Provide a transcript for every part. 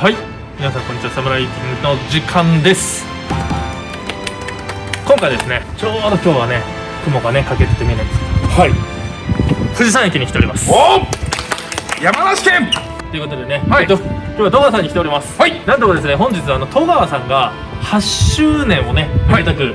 はい。皆さんこんにちは。サムライティングの時間です。今回ですねちょうど今日はね雲がねかけてて見えないんです。けはい。ど富士山駅に来ております。お山梨県！ということでね、はい。えっと、今日は戸川さんに来ております。はい。なんとかですね本日はあの戸川さんが8周年をねはい。めでたく迎え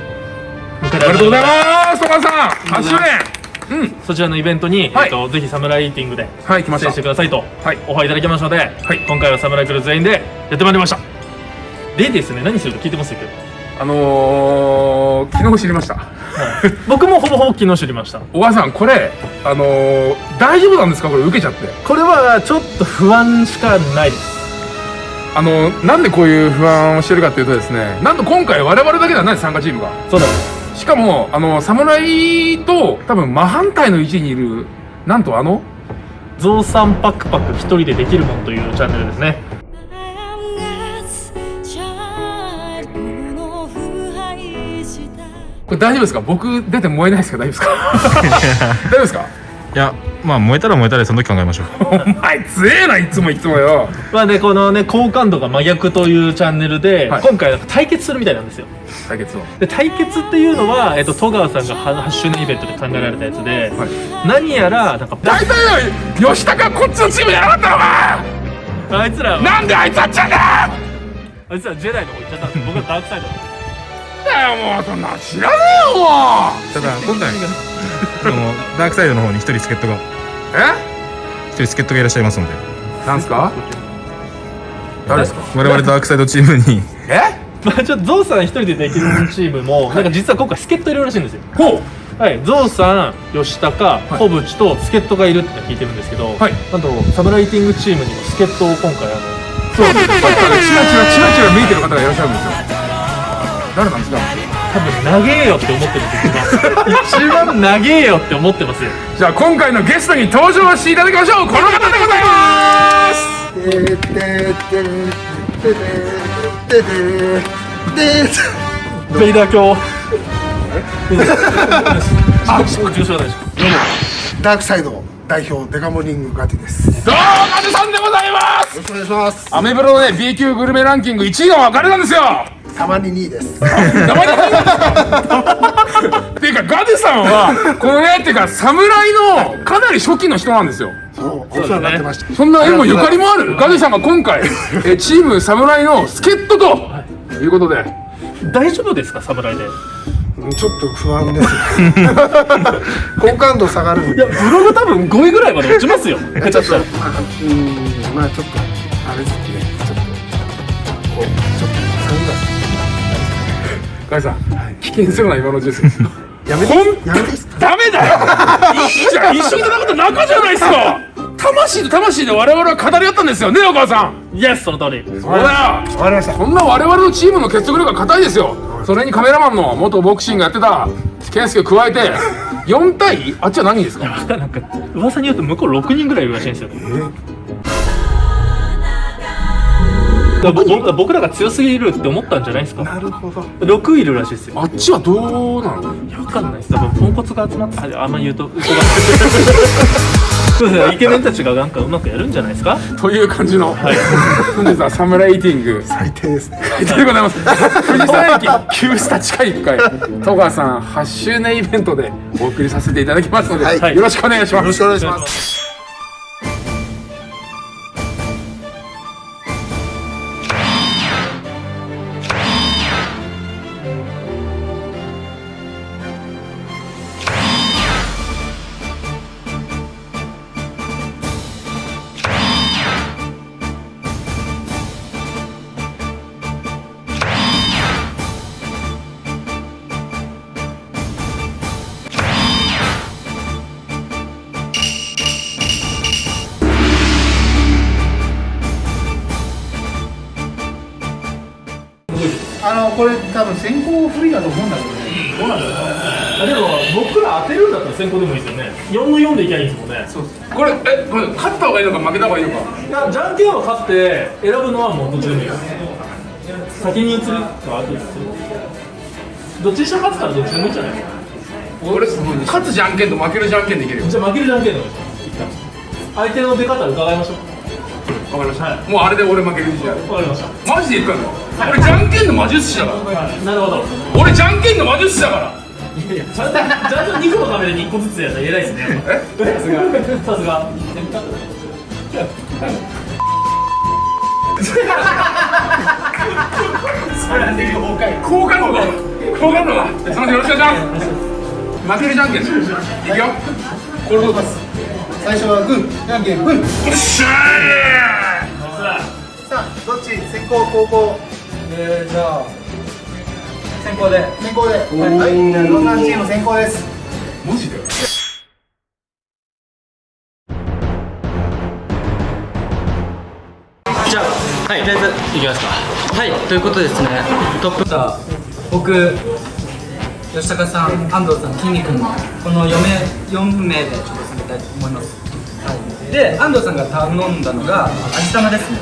あられりがとうございすます戸川さん。8周年うん。そちらのイベントに、はい。えっと、ぜひサムライティングで出演してくださいとはい。オファーいただきましたので、はい。今回はサムライクルー全員でやってまいりました。でですね何するか聞いてますけ？ど、あのー、昨日知りました。はい。僕もほぼほぼ昨日知りました。小川さんこれあのー、大丈夫なんですか？これ受けちゃって。これはちょっと不安しかないです。あのー、なんでこういう不安をしてるかっていうとですねなんと今回我々だけではない参加チームが。そうなんですしかも、あの、侍と多分真反対の位置にいる、なんとあの、ゾウさんパクパク一人でできるもんというチャンネルですね。これ大丈夫ですか？僕出て燃えないですか？大丈夫ですか？大丈夫ですか？いやまあ燃えたら燃えたらその時考えましょう。お前強えないつもいつもよ。まあねこのね好感度が真逆というチャンネルで、はい。今回なんか対決するみたいなんですよ。対決を。で対決っていうのは、えっと、戸川さんがは8周年イベントで考えられたやつで、はい。何やらなんか大体よ吉高こっちのチームじゃなかったのかあいつらは。なんであいつあっちゃうんだよ。あいつらジェダイの方行っちゃったんです僕はダークサイドだよもうそんな知らねえよもただ今回そのダークサイドの方に一人助っ人が。う一人助っ人がいらっしゃいますので。えなんすか？誰ですか？我々ダークサイドチームに。え？まあちょっとゾウさん一人でできるチームもなんか実は今回助っ人いるらしいんですよ。ほはい、ゾウさん、吉高、小渕と助っ人がいるって聞いてるんですけど、はい。なんとサムライティングチームにも助っ人を今回あのう。そう。さっきからチラチラチラチラ見えてる方がいらっしゃるんですよ誰なんですか？多分長えよって思ってるんですよ一番長えよって思ってますよ。じゃあ今回のゲストに登場していただきましょう。この方でございます。ベイダー教あ、重症大丈ダークサイド代表デカモニングガティです。よどうもガジさんでございます。ろしくお願いします。アメブロのね B 級グルメランキング1位が分かれたんですよたまに2位です。名前でっていうかガデさんはこのねっていうか侍のかなり初期の人なんですよ。そう、お世話になってました。そんな縁もゆかりもある。ガデさんが今回えチーム侍の助っ人とい。うことで。夫大丈夫ですか、侍で？うんちょっと不安です。好感度下がるんいで。や、ブログ多分5位ぐらいまで落ちますよ。下手したら。うん、まあちょっとあれですガデさん危険するな今のうちですやめて。やめて。ダメだよ。いいじゃん一緒に戦った仲じゃないですか。魂と魂で我々は語り合ったんですよねお母さん。イエス、その通り。そうだよわかりました。こんな我々のチームの結束力が硬いですよ。それにカメラマンの元ボクシングやってた健介を加えて4対あっちは何人ですか？なんか噂によると向こう6人ぐらいいるらしいんですよ。だか僕僕らが強すぎるって思ったんじゃないですか？なるほど。6いるらしいですよ。あっちはどうなの？分かんないです。多分ポンコツが集まってああんま言うと嘘が そうですねイケメンたちがなんかうまくやるんじゃないですか？という感じの、はい。本日はサムライティング。最低ですね。でございます。富士山駅旧スタ地下1階戸川さん8周年イベントでお送りさせていただきますので、はい。よろしくお願いします。よろしくお願いします。だと思うんだけどね。どうなんだろうね。あでも僕ら当てるんだったら先行でもいいですよね。4の4でいきゃいいんですもんね。これえこれ勝った方がいいのか負けた方がいいのか。いやじゃんけんを勝って選ぶのはもうどっちでもいいです先に移るか後に移る。どっちにしても勝つからどっちでもいいんじゃない。ですか俺勝つじゃんけんと負けるじゃんけんでいけるよ。じゃあ負けるじゃんけんの相手の出方を伺いましょうわかりました、はもうあれで俺負ける自信あるわかりました。マジで言ったの？俺じゃんけんの魔術師だから。なるほど。俺じゃんけんの魔術師だから。いやいやちゃんとちゃんと2個のカメラに1個ずつやったら偉いですね。さすが。さすが。好感度が。好感度が。そのよろしくお願いします負けるじゃんけん。いくよ。これどうです最初はグーじゃんけんグーよっしゃさあどっち？先攻後攻。えー、じゃあ先行で。先攻で。はい。じゃあロンナンチーム先行です。ーマジで？じゃあはいとりあえずいきますか。はいということでですねトップ。僕吉高さん安藤さん筋肉のこの4名4名でちょっと攻めたいと思います、はい、で安藤さんが頼んだのが味玉ですね。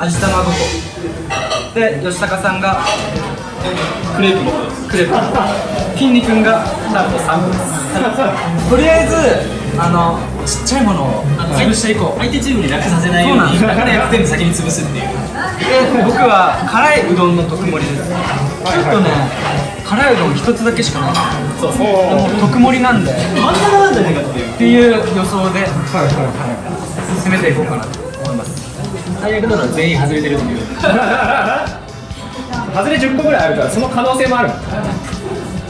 味玉5個で吉高さんがクレープ5個です。クレープ。筋肉がなんと3個です。とりあえずあのちっちゃいものを潰していこう。相手チームに楽させないようにだからやつ全部先に潰すっていう。で僕は辛いうどんの特盛りです。ちょっとね辛いうどん一つだけしかない。そう。そう特盛りなんで。真ん中なんじゃないかっていうってい。う予想で、攻めていこうかなと思います。最悪なのは全員外れてるっていう。外れ10個ぐらいあるからその可能性もある。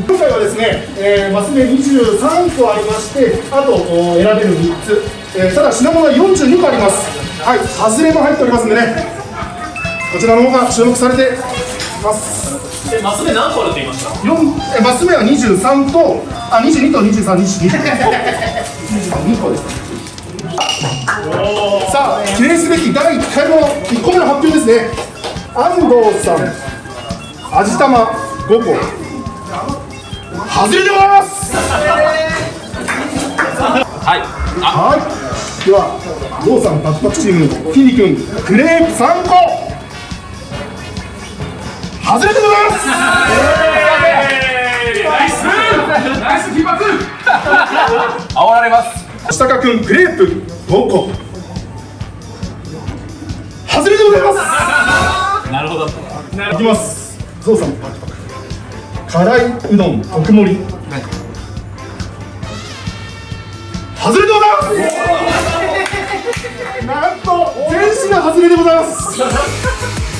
今回はですね、えー、マス目23個ありまして、あとお選べる3つ、えーただ品物は42個あります。はい、外れも入っておりますんでね、こちらの方が注目されてます。えマス目何個あるって言いました？4えーマス目は23と、あ、22と23、22。22個です。さあ、記念すべき第1回の1個目の発表ですね。安藤さん、味玉5個。外れでございます。はいはい。では、郷さんパチパチチーム、きんに君、クレープ3個。外れでございます。ナイスナイス起爆煽られます下高君、クレープ5個。外れでございます。なるほどいきます。ゾウさん、パクパク。辛いうどん特盛り。外れでございます。なんと、全品外れでございます。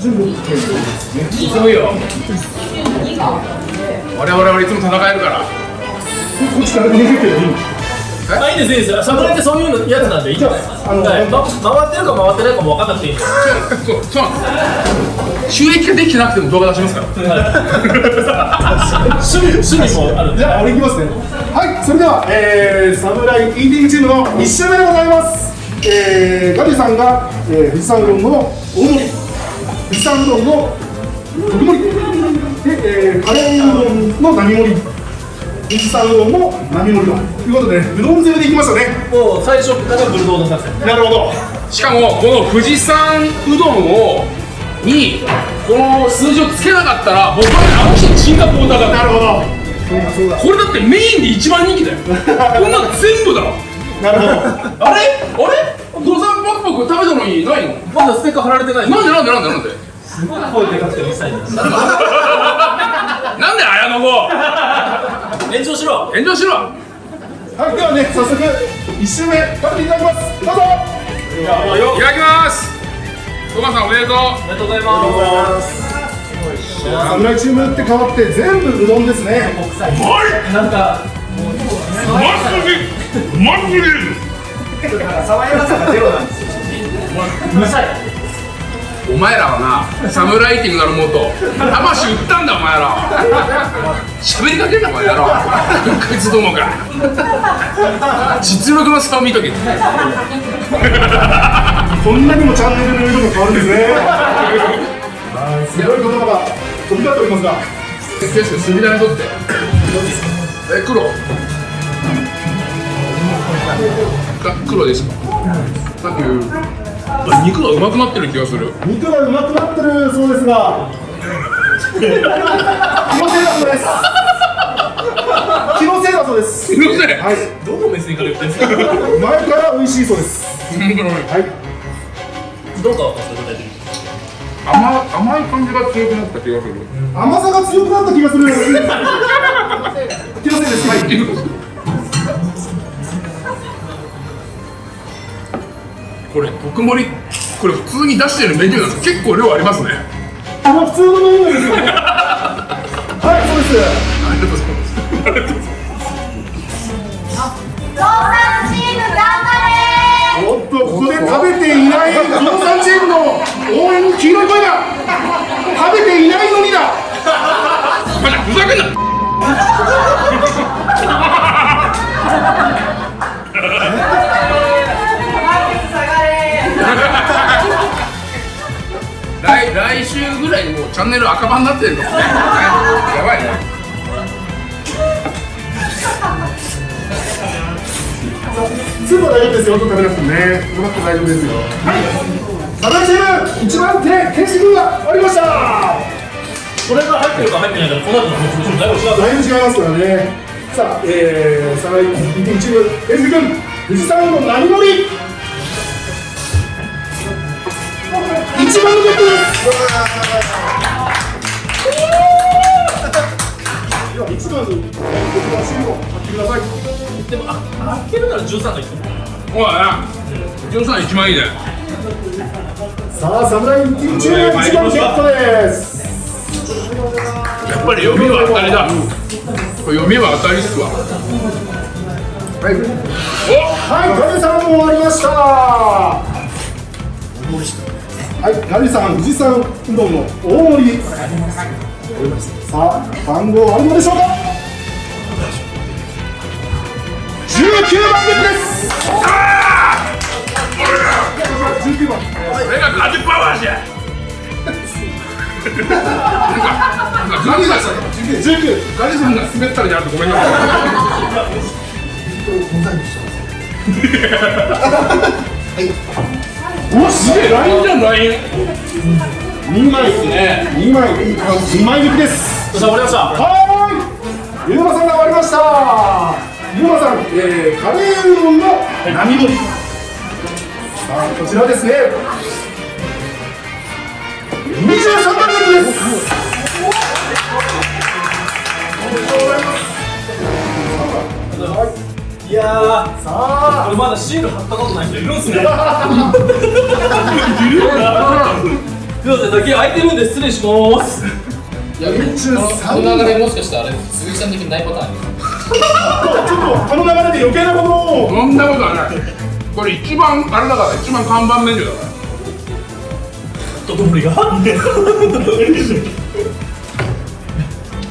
準備 OK ですね。急いよ我々はいつも戦えるからこっちから逃げてる。あい。いんですいいです侍ってそういうのやつなんでいいんじゃないあのはい。ま回ってるか回ってないかも分かんなくていいんで。そうそう。なんです収益ができてなくても動画出しますから。趣味趣味もあるじゃあ俺いきますね。はいそれでは、えー、サムライ ED チームの1周目でございます。えー、ガリさんが、えー、富士山うどんの大盛り。富士山うどんの特盛り。で、えー、カレーうどんの並盛り富士山うどんも並盛りということでうどん攻めでいきましたね。もう最初からブルドーの作戦。なるほど。しかもこの富士山うどんをにこの数字をつけなかったら僕はあの人シンガポールだからなるほど。これだってメインで一番人気だよ。こんなの全部だわなるほど。あれ？あれ？ドサンパクパク食べたのにないの？まだステッカー貼られてないなんでなんでなんでなんで？声でかくてうるさいですなんで綾野剛？炎上しろ。炎上しろ。はいではね早速1周目食べていただきます。どうぞ。いただきます。トマさんおめでとう。おめでとうございます。侍チームって変わって全部うどんですね。なんかマジで。マジで。うるさいお前らはなサムライティングなるもと魂売ったんだお前らは。喋りかけんなお前やろこいつどもか。実力の差を見とけ。こんなにもチャンネルの色が変わるんですね。はいすごい言葉が飛び交っておりますが。決して杉田にとって。え黒。あ黒ですか。サンキュー肉がうまくなってる気がする。肉がうまくなってるそうですが。気のせいだそうです。気のせいだそうです。すいませんはい。どの目線から言ってんすか？前から美味しいそうです。はい。どうかわかんない具体的に甘甘い感じが強くなった気がする。甘さが強くなった気がする。気のせいです。はいこれ特盛りこれ普通に出してるメニューなんです。結構量ありますね。あの普通のメニューですよはいそうです。ありがとうございます。ありがとうございますおっとここで食べていないゾウさんチームの応援に黄色い声が食べていないのにだってるのねやばいねスープは大丈夫ですよと食べなくて。もねうまくて。大丈夫ですよはいサダチーム一番手検視が終わりましたこれが入って。るか入って。ないかこの後の説明書だいぶ違うだいぶ違いますからねさあ、えー、サライ一品チームエンズ君富士山の何盛り一番のベッドですでは一番のベッドのシールを貼ってくださいでもあ開けるなら13がいいおいなジョンさん一番いいねさあ、侍一品チーム一番ゲットですやっぱり読みは当たりだこれ読みは当たりっすわはいお、はい、ガリさんも終わりましたはい、ガリさん、富士山うどんの大盛りさあ、番号あるのでしょうか？19番です。19番これがガチパワーじゃなんかなんかガリさん19ガリさんが滑ったらやるとごめんなさいおすげえラインじゃんライン2枚ですね。2枚2枚引きです。さあ終わりました。はーい。ゆうまさんが終わりました。ゆうまさん、えー、カレーうどんの並盛り。さあこちらですね。23番です。いやー。さあ。これまだシール貼ったことない人いるんすね すいません先空いてるんで失礼します。23この流れもしかしてあれ鈴木さん的にないパターンあちょっとこの流れで余計なことをそんなことはないこれ一番あれだから一番看板メニューだから。特盛りが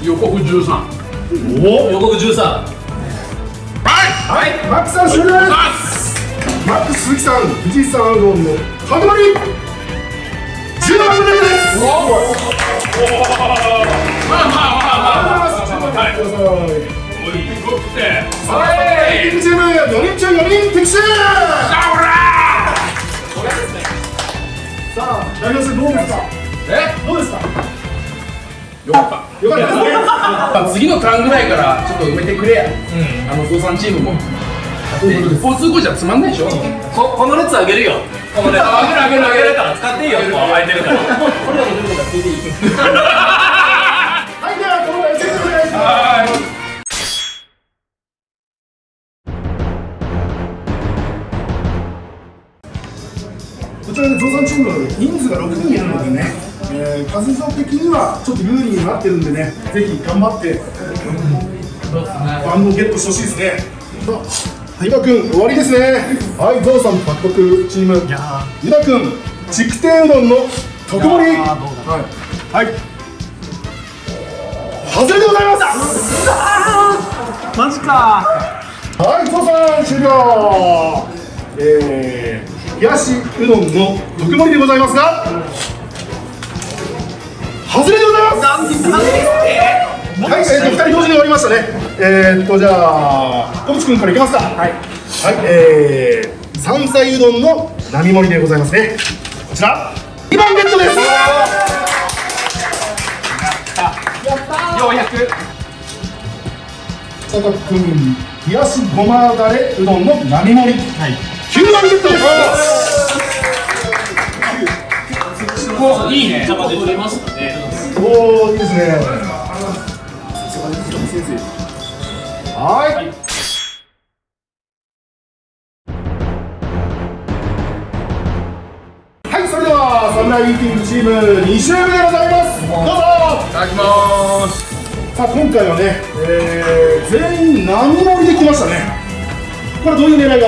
予告13お予告13はい。はい。マックさん終了です。マック鈴木さん富士山うどんの角張り次のターンぐらいからちょっと埋めてくれや、あの父さんチームも一方通行じゃつまん。ないでしょ、ここの列あげるよ。この列あげるあげるあげるから使っていいよ。もう空いてるから。これが出るから聞いていいはい、ではお願いしますこちらで増産チームの人数が6人いるのでね、えー、数的にはちょっと有利になってるんでね、ぜひ頑張って、番号ゲットしてほしいですね。はい、ゆだくん、終わりですね。はい、ゾウさん獲得チーム、ゆだくん、筑天うどんの特盛り。はい。はい。外れでございます。マジかはい、ゾウさん終了。えー、冷やしうどんの特盛りでございますが。外れでございます。はい、えーと、二人同時に終わりましたね。えーっと、じゃあ、小渕君からいきますか。はい。はい、えー、山菜うどんの並盛りでございますね。こちら2番ゲットです。佐藤君冷やしごまだれうどんの並盛り、はい、9番ゲットです。おいいね。ちゃまで取れましたね。おおいいですねはい。はい。それではサムライイーティングチーム2周目でございます。どうぞいただきます。さあ今回はね、えー、全員並盛りできましたね。これどういう狙い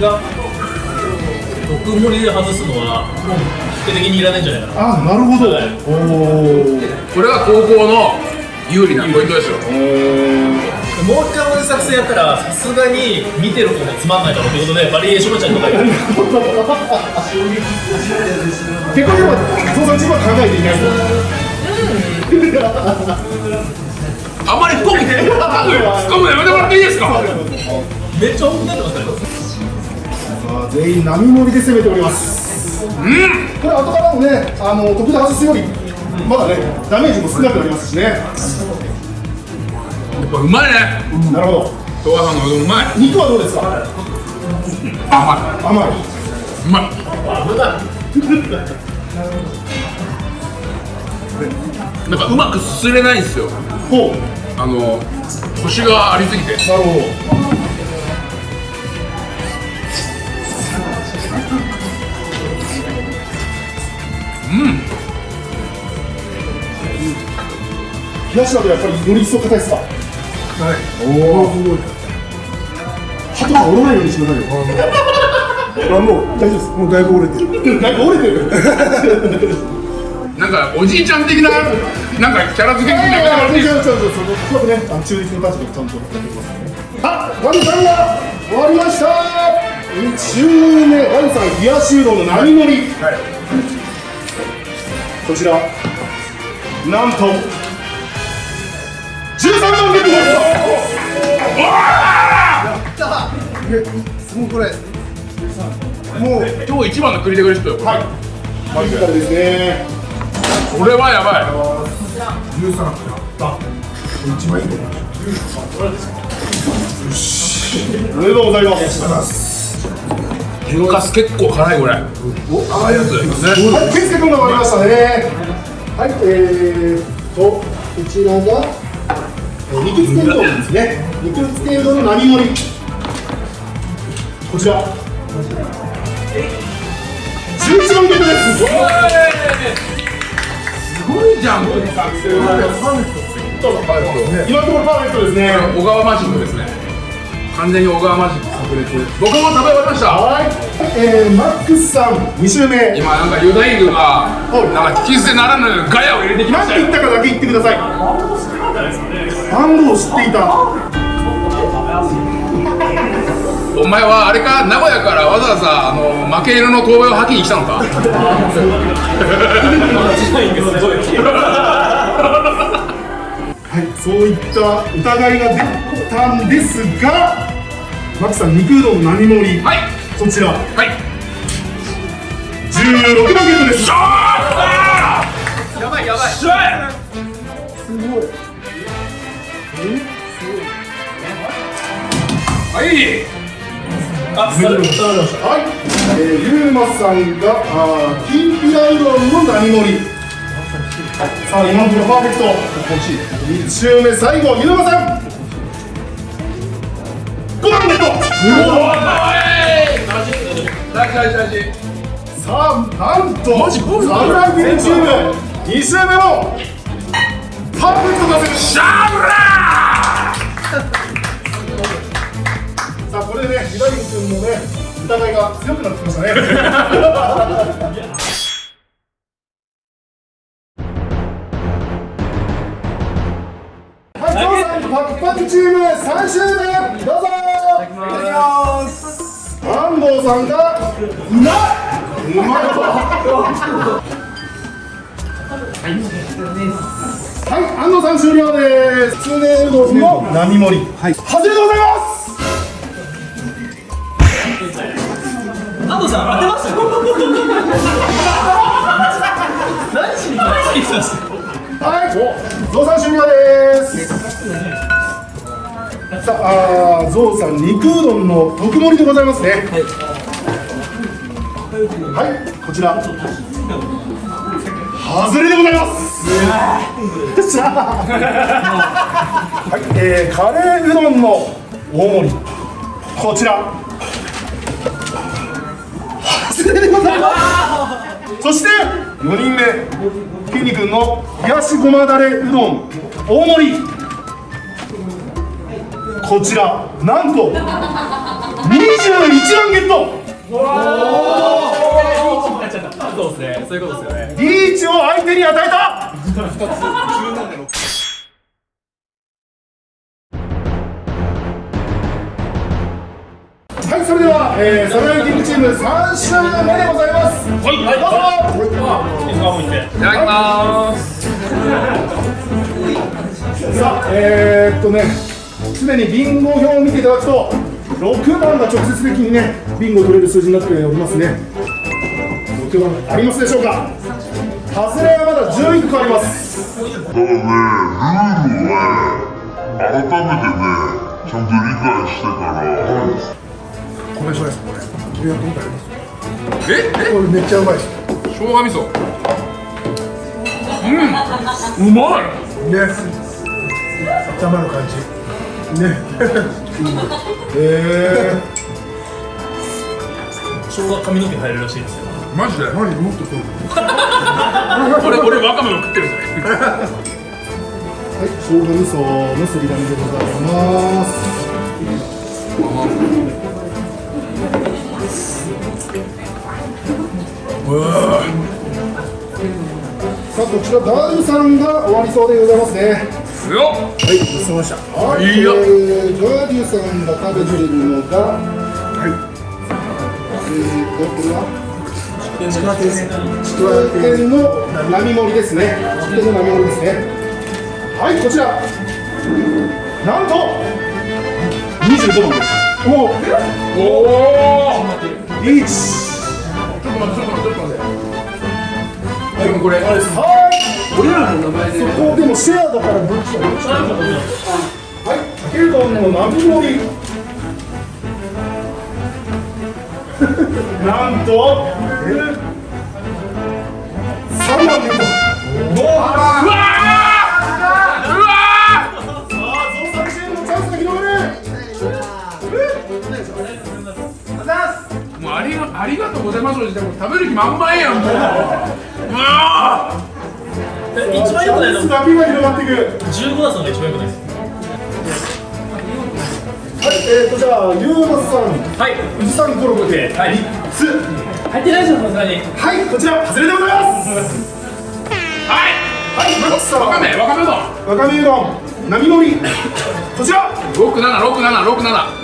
が？が毒盛りで外すのは否定的にいらないんじゃないかな。あなるほど、はい。おおこれが高校の有利なポイントですよ。もう一回同じ作戦やったらさすがに見てる方もつまんないだろうということでバリエーションのちゃんとか。やる結構でも父さんチームは考えていないあまり深く深くやめてもらっていいですか？めっちゃ重くなってますね全員並盛りで攻めております。うん。これ後からもねあの得で外すよりまだねダメージも少なくなりますしね。やっぱうまいね。なるほど。東和さんのうどんうまい。肉はどうですか？甘甘い。いうまい。なんかうまくすすれないんですよ。ほう。あのコシがありすぎて。なるほど冷やしだとやっぱりより一層硬いですか？はい。おおすごい。鳩が折らないようにしてくださいよ。あもう大丈夫ですもう。だいぶ折れてるだいぶ折れてるなんかおじいちゃん的ななんかキャラ付けになってもらってい。いですか違う違う違うそこはね。あの中立の立場でちゃんと。やっていきますねあワニさんが終わりました。2周目ワニさん冷やしうどんの並盛り、こちら。なんと13番ゲットですもうこれもう今日一番のクリティカルヒットよはいマジカルですねこれはやばい13あ一番いいと思いおめでとうございます天かす結構辛いこれ甘いやつねはい、健介君が終わりましたね。はい、えーと、こちらが、肉つけうどんですね。肉つけうどんの並盛り。こちら。11番ゲットです。すごいじゃんこれ今のところパーフェクトですね。小川マジックですね完全に小川マジック炸裂僕も食べ終わりましたはい、えー、マックスさん、2周目。今なんかユダイグがなんか引き捨てならぬガヤを入れてきま何してたよ言ったかだけ言ってください。番号を知っていた。お前はあれか？名古屋からわざわざあの負け犬の遠吠えを吐きに来たのか？はい、そういった疑いが出たんですが、マックスさん、肉うどんの並盛り？はいそちら。はい16番ゲットです。やばいやばいすごい。はいあ、されました。はい。えー、ゆうまさんが、あー、きんぴらうどんの並盛り。さあ、今のところパーフェクト。欲しい。一周目最後、ゆうまさん。5番ゲット。大事大事大事さあ、なんと、マジ、サムライブルチーム、2周目も。パーフェクト達成。ね、ユダイ君もね、疑いが強くなってきましたね。はい、ゾウさん、パクパクチーム3周目、どうぞ。いただきます。安藤さんが、うまい。うまいわ。はい、安藤さん終了です。つねうどんの並盛り。はい、外れでございます。藤さん当てました何しに来ましたはい、ゾウさん終了です。さあ、あゾウさん肉うどんの特盛りでございますね。はい、こちら。外れでございます。さあはい、えー、カレーうどんの大盛り。こちら。でございます。そして4人目、きんに君の冷やしごまだれうどん大盛り。こちらなんと21万ゲット。そうですね。そういうことですよね。リーチを相手に与えた3試合目でございます。はい、はい、どうぞ。いただきますさあ、えー、っとね、すでにビンゴ表を見ていただくと、6番が直接的にね、ビンゴを取れる数字になっておりますね。6番ありますでしょうか？外れはまだ11個あります。ただね、ルールをね、改めてね、ちゃんと理解してから、これそうです、これ。これやってみたらいいです。ええ？これめっちゃうまいです。生姜味噌うんうまいね。頭の感じ。ね。え 生姜髪の毛生えるらしいですよマジで？ー、何？もっとこう。俺俺わかめも食ってるぜはい、生姜味噌のすり紙でございます。さあ、こちらダイさんが終わりそうでございますね。はい、ごちそうさまでした。はいえー、ガーさんが食べてるのが、は？い。えーと、これは？ちくわ天の並盛りですね。ちくわ天の並盛りですね。はい、こちら。なんと。25番です。おお。おおリーチ。ちょっと待ってちょっと待ってちょっと待ってでもこれはい。俺らの名前で。そこでもシェアだからどっちだどっちだ。はい。かけうどんの並盛り。なんと。え三番ゲット。うわーうわありがとうございますでも食べる気満々やんもう。う一番良くないの？波が広がっていくださんが一番良くないです。はい、えーとじゃあゆうまさん。はい。宇治さんコロコで、はい、入ってないでしょさすがに。はいこちら外れでございます。はい。はいマックスさん。わかめわかめうどんわかめうどん波乗り。こちら。676767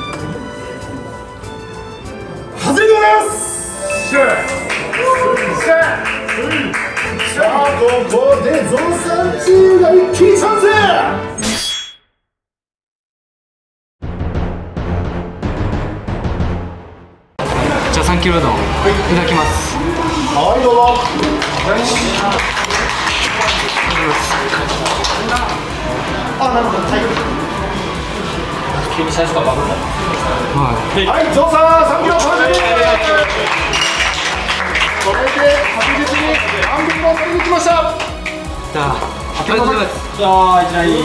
でございます。さあ、ここでゾウさんチームが一気にチャンス。じゃあ3キロうどんいただきますはい、どうぞ。あ、なるほど。はい。急に最初からバグったはい、ゾウさん、三キロ完食。これで確実に半分を取りに来ました。じゃあありがとうございますじゃあいきなり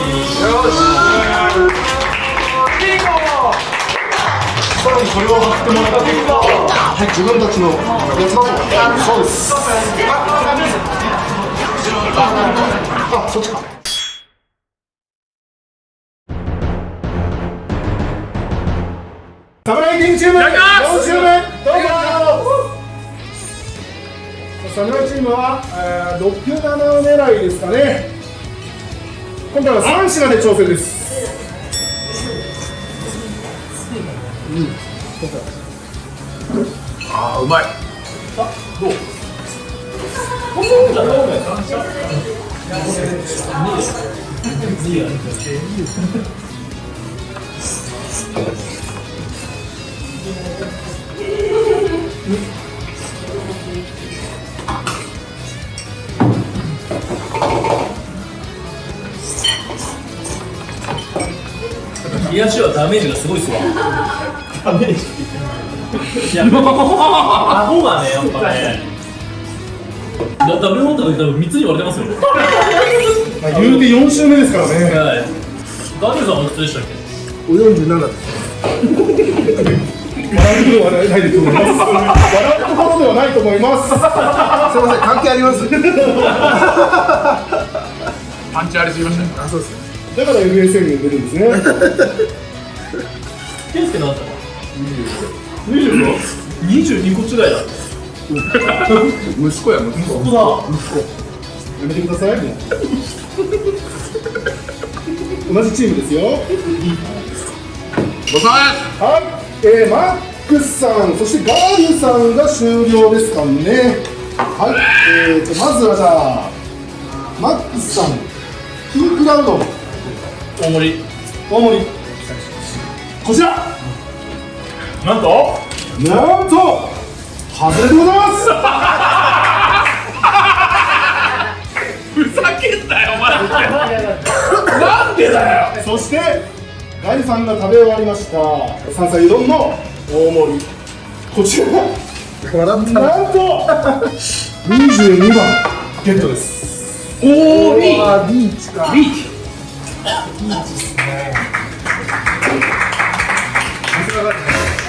さらにこれを貼ってもらった結果、はい、自分たちのやつだと。そうです。あ、あ、そっちか。サムライティングチーム、4周目、どうぞ。サムライチームは、えー、6、7狙いですかね。今回は3品で挑戦です。あーうまい冷やしはダメージがすごいっすわ。ダメージ。いや、顎がね、やっぱね。ダブルホンタの多分三つに割れてますよ。まあ、言うて四周目ですからね。はい。ダブルさんは普通でしたっけ？お47です笑うことはないと思います。笑うところではないと思います。すいません関係あります？パンチありすぎましたね。あそうですだから FSL に出るんですね。ケンスケ何だったの 25? 22個違いだ。息子や息子。ここだ。やめてくだ。さいもう同じチームですよ。ごさはい、えー、マックスさんそしてガーユさんが終了ですかね。はいえーとまずはじゃあマックスさんキークラウド。大盛り。大盛り。こちら。なんと？なんと外れでございます。ふざけんなよマジで。なんでだよ。そしてガイさんが食べ終わりました。山菜うどんの大盛り。こちら。なんと22番。ゲットです。おおいいあリーチか。リーチ。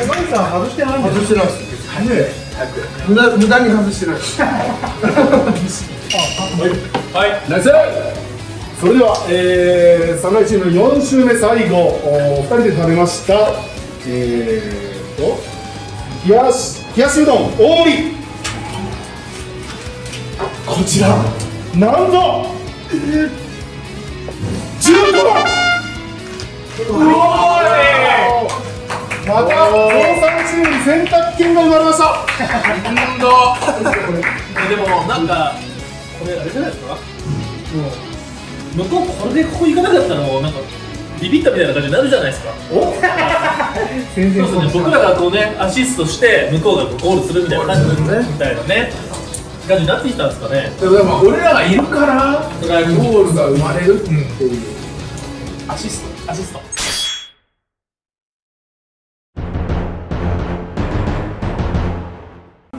ガイさん外してない外してないです。ね。無駄無駄に外してない。はい。ナイスそれでは、えー、サムライチーム4周目最後お2人で食べましたえーと冷やし冷やしうどん大盛り。こちらなんと15番。また協賛チームに選択権が生まれました。なんだでもなんかこれあれじゃないですか？向こうこれでここ行かなかったのなんかビビったみたいな感じになるじゃないですか。お全そうです。ね僕らがこうねアシストして向こうがこうゴールするみたいな感じみたいなね感じになってきたんですかね。でも俺らがいるからゴールが生まれるっていう。アシスト。アシスト。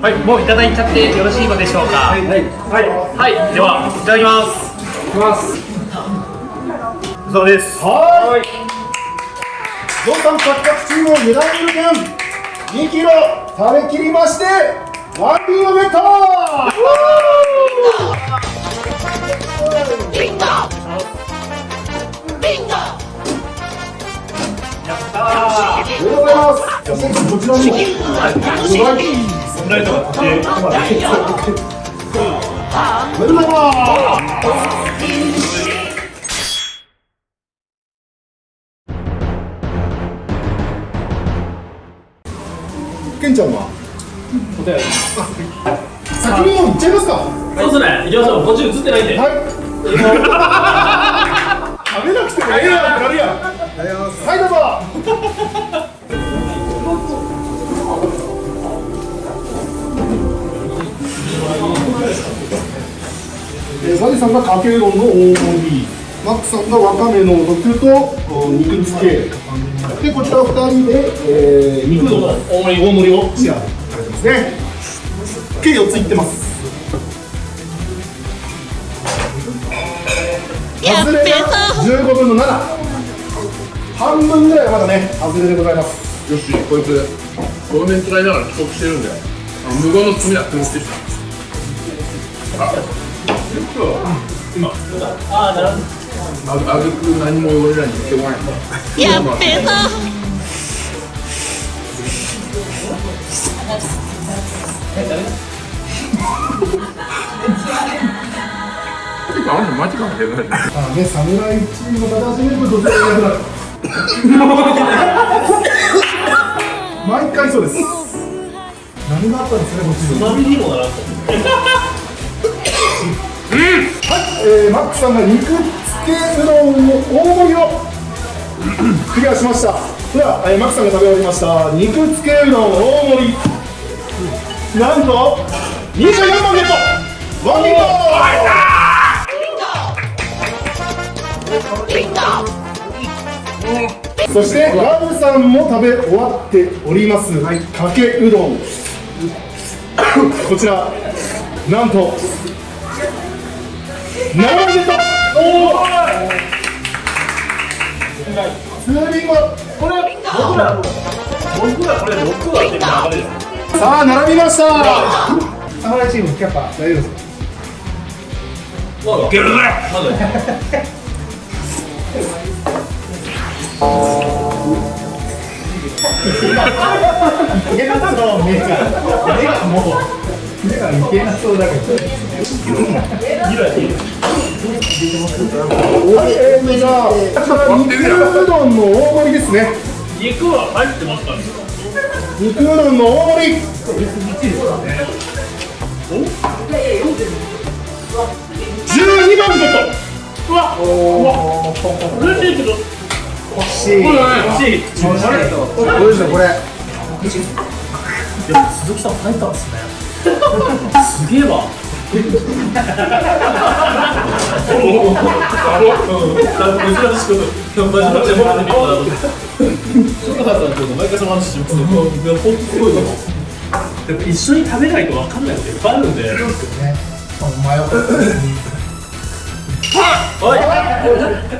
はい、もういただいちゃってよろしいのでしょうか？はい、はい、はい、では、いただきます。いきます。そうです。はーい。ゾウさん八角チームの油断無限2キロ食べきりましてワンビンをゲットありがとうございます。じゃあこちらにお願いサムライトが立ておめでとう。ございちゃんは？答え先にもう行っちゃいますか。そうですね。行きましょう。こっち映ってないんで。はい。食べなくてもええやんってなるやん。はい、どうぞ。えー、サジさんがかけうどんの大盛り、マックさんがわかめの毒とお肉漬け、でこちら二人で、えー、肉の大盛り大盛りを。シェアされてますね。計四ついってます。外れが15分の7半分ぐらいはまだね外れでございます。よしこいつこの面使いながら帰国してるんで。無言の罪だって思ってきた。今ああなるほどああげく何も俺らに言ってこないのやっべえなあんの人間違えてないあね侍チームの形始めるとどちらがいなくなる毎回そうです何があったんですかねこっちにつまみにもならんとはい、えー、マックさんが肉 漬けうどんの大盛りを。クリアしました。では、えー、マックさんが食べ終わりました。肉漬けうどん大盛り。なんと24番ゲット。ワンビンゴそしてガブさんも食べ終わっております、かけうどん。こちら。なんと7ゲットツーリングこれ。僕ら僕らこれ。6はって流れ。ですさあ並びました侍チームキャパ大丈夫ですかいけるぜまだいけなそうだけどはい、えー、じゃあ肉うどんの大盛りですね。肉は入ってますから肉うどんの大盛り12番ゲットうわうわ嬉しい。けど欲しい。欲しい。どうでしょうこれ鈴木さん入ったんですねすげえわでもらってみたら坂田さんと毎回その話しますけどいや本当すごいと思うやっぱ一緒に食べないと分かんないこといっぱいあるんでおい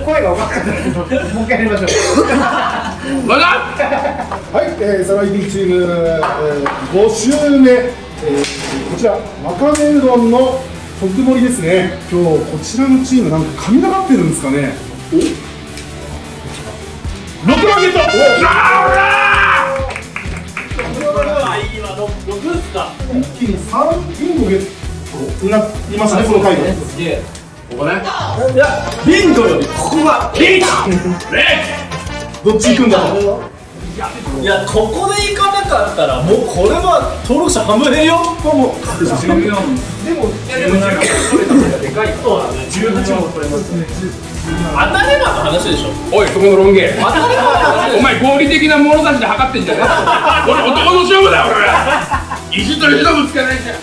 声が分かんないもう一回やりましょうはい、えー、サライビーチーム、えー、5週目、えー、こちらわかめうどんの特盛りですね。今日こちらのチームなんか神がかってるんですかね。お6番ゲットいいわ6っすか？お一気に3ビンゴゲットになりましたね。この回ですげえ。ここね。いやビンゴよりここがリーどっち行くんだろういやここで行かなかったらもうこれは登録者半分減よ。どうもそうだね18も取れますね。当たればの話でしょ。おいそこのロン毛。お前合理的な物差しで測ってんじゃねえ俺男の勝負だよ俺は。意地と意地のぶつけないんだよ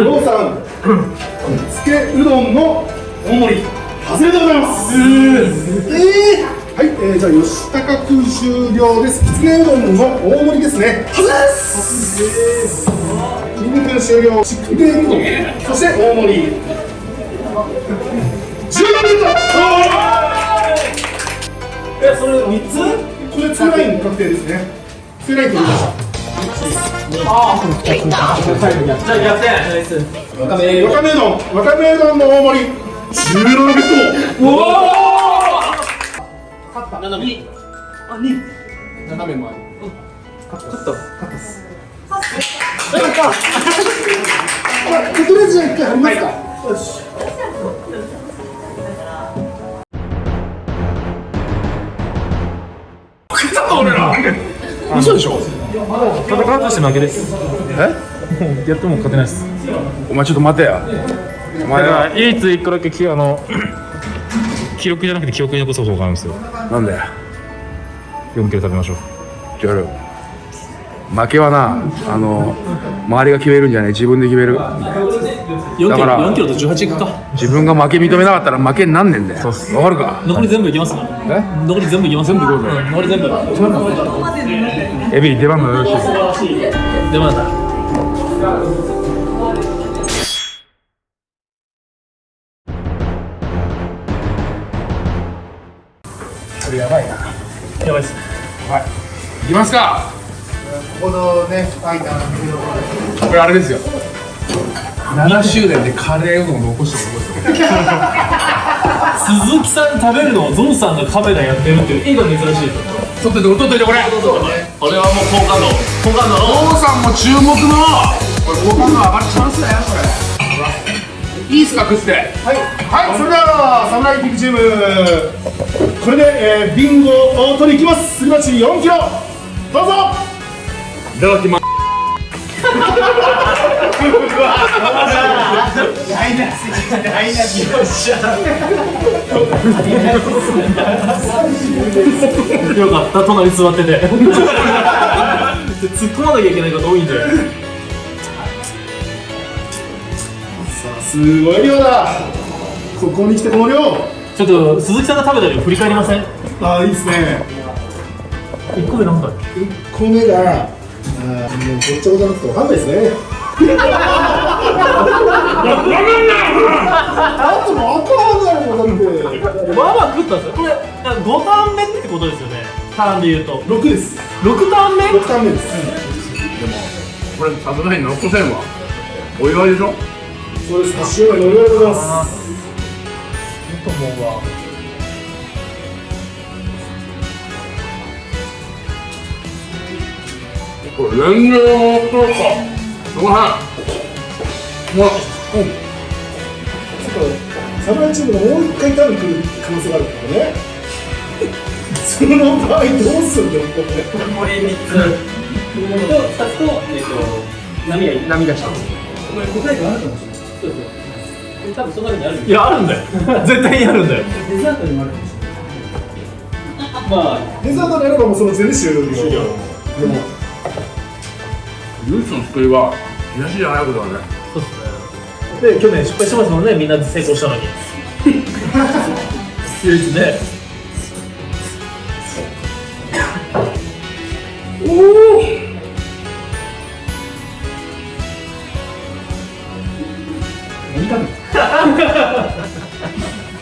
ローさん。つけうどんの大盛り外れでございます。えーはい、えー、じゃあ吉高君終了です。きつねうどんの大盛りですね。外れです筋肉君終了うどんそして大盛り。14メートえそれ3つルこれツーライン確定ですね。ツーライン取りましたじゃあ逆転。ナイス。わかめわかめうどん。わかめうどんの大盛り17メー。トルおお斜めあ二斜め前まあ、とりあえずじゃあ一回貼りますか。よし。食ったぞ俺ら。嘘でしょ？戦うとして負けです。え？やっても勝てないです。お前ちょっと待てやお前はら唯一一個だけきあの 記録じゃなくて記憶に残す方法があるんですよ。なんだよ4キロ食べましょう。やる負けはなあの周りが決めるんじゃない？自分で決める？4キロだから4キロと18いくか。自分が負け認めなかったら負けになんねんだよわかるか？残り全部いきますえ？残り全部いきます全部いこう残り全部。エビ出番もよろし。いでまだきますか。このね、ファイターのこれあれですよ。7周年でカレーうどん残してる鈴木さん食べるのをゾンさんがカメラやってるっていう絵が珍しい撮っといて撮っといてこれ。これはもう好感度好感度の。お父さんも注目の。これ好感度上がるチャンスだよこれ。いいっすか食って。はい、はい、それではサムライティックチーム。これで、えー、ビンゴを取りいきます。すり鉢4キロどうぞ。いただきます。よかった隣座ってて。突っ込まなきゃいけないこと多いんで。さあすごい量だ。ここに来てこの量。ちょっと鈴木さんが食べた量振り返りません？ああいいですね1個目なんだっけ？1個目があもうごっちゃごちゃなってわかんないですね。あともわかんないもんだってまあまあ食ったんですよこれ5ターン目ってことですよねターンで言うと6です6ターン目6ターン目です、これさすがに残せんわお祝いでしょそうです8周年のおめでとうございますと思うわこれ全然面白か。すごいもううん。ちょっと侍チームがもう一回多分来る可能性があるからね。その場合どうするんだよこれ。これ3つと2つとえっと波がいい波がした。答えがあるかもしれないそうそう多分その中にあるいやあるんだよ。絶対にあるんだよ。デザートにもあるかもしれない。まあデザートであればもうその全然終了でも唯一の救いは東じゃないことだね。そうっすね。で去年失敗してますもんねみんな成功したのに。唯一ね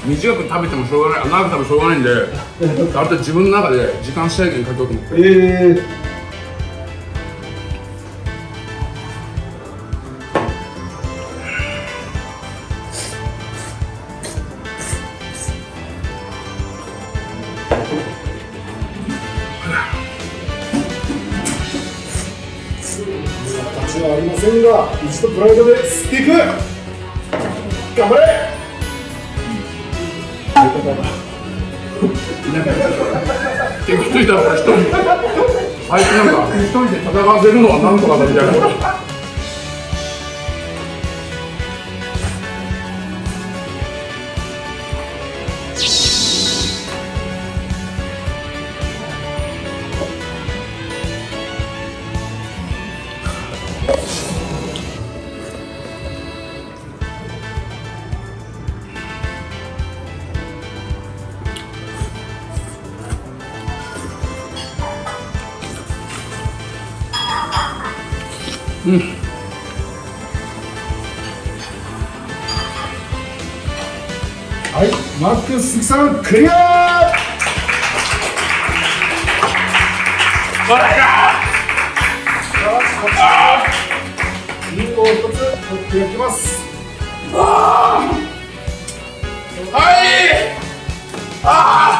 短く食べてもしょうがない長く食べてもしょうがないんである程度自分の中で時間制限かけようと思って。えー、わせるのはなんとかだみたい。なはいマックス鈴木さんクリア。リンゴを一つ取っていきます。はい。あ外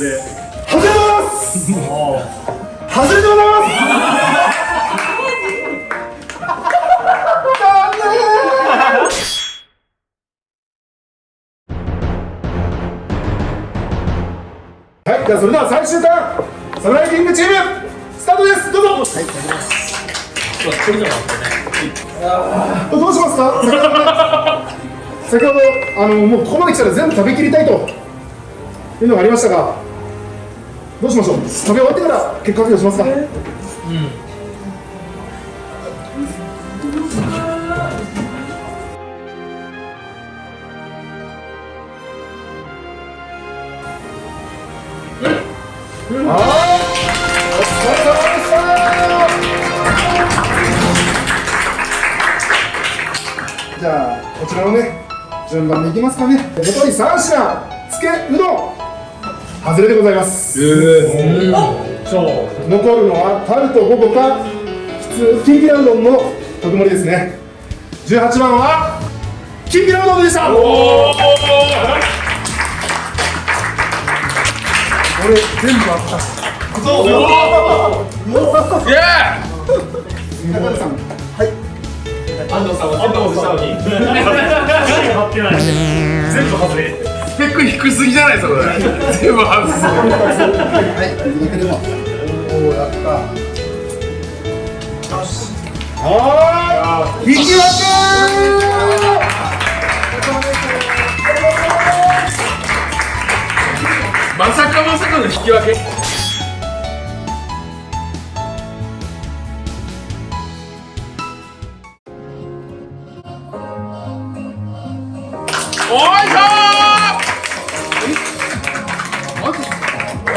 ます外れます外れで。ございますはい、じゃあそれでは最終ターンサムライキングチームスタートです。どうぞはい、これじゃなかったねどうしますか先ほどあのもうここまで来たら全部食べきりたいというのがありましたがどうしましょう？食べ終わってから結果発表しますか、はい、お疲れ様でした。じゃあこちらのね順番でいきますかね。残り3品。つけうどん外れでございます、残るのはタルト5個か普通きんぴらうどんの特盛りですね。18番はきんぴらうどんでした。これ全部あった。そうイエ高田さん。安藤さんは全部外したのに。貼ってない全部外れペック低すぎじゃないですかこれ。全部外すはいてもおやったよし。はい引き分けまさかまさかの引き分けおいし。ょ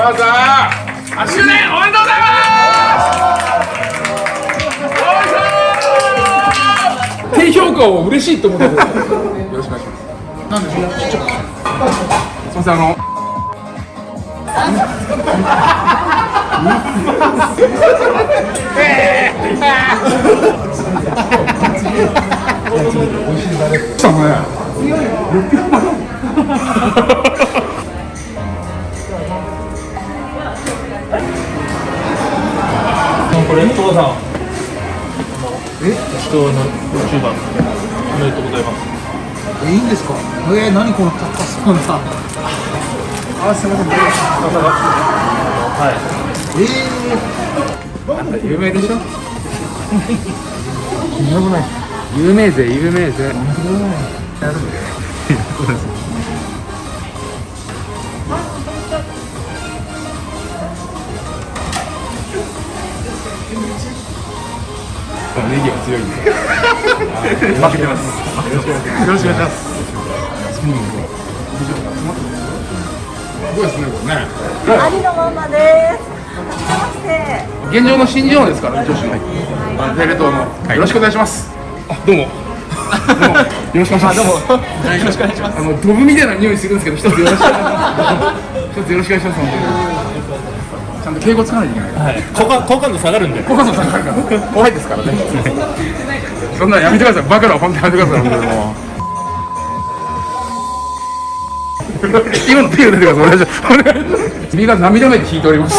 ーお母さん8周年おめでとうございます。低評価を嬉しいと思ってくださいよろしくお願いします。なんでしょうちっちゃく。すいませんあの。さあねこれ。父さん。え？人の YouTuber おめでとうございます。いいんですか？えー、何この高そうな。あすみません。はい。有名でしょ？有名ぜ有名ぜ ネギが強いんで負けてます。よろしくお願いします。すごいですねこれねありのままです。現状の新人王ですから女子のあのテレ東の、よろしくお願いします。あどうも。どうもよろしくお願いします。どうも。よろしくお願いしますあのドブみたいな匂いするんですけど 一つよろしくお願いします。一つよろしくお願いしますちゃんと敬語使わないといけないから。はい。好感好感度下がるんで。小笠さんから。怖いですからね。そんなのやめてください。バカな本当にやめてください本当にもう。今の手を出てくださいお願いします。お願いします。君が涙目で引いております